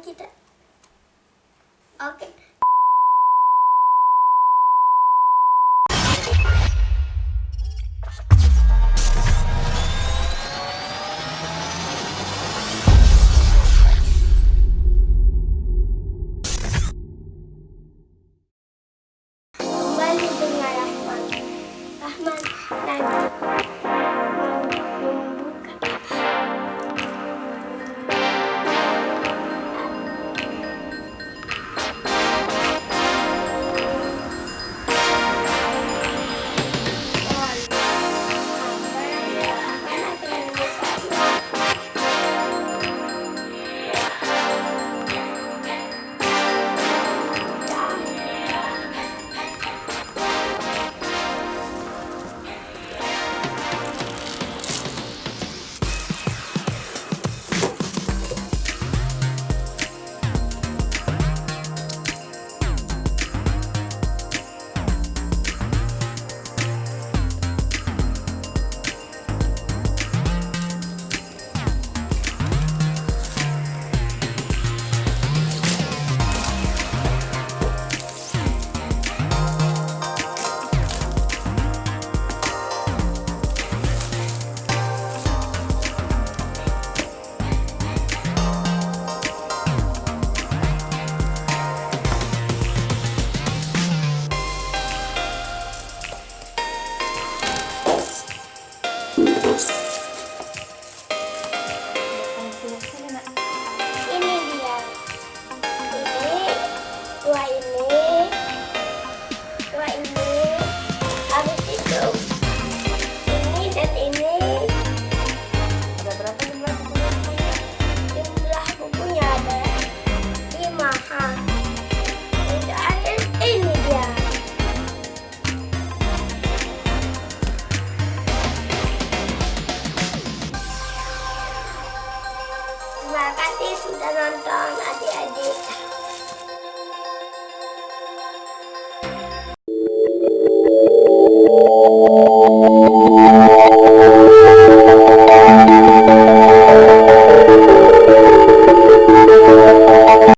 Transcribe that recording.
kita. Oke. Kembali Terima kasih sudah nonton adik-adik.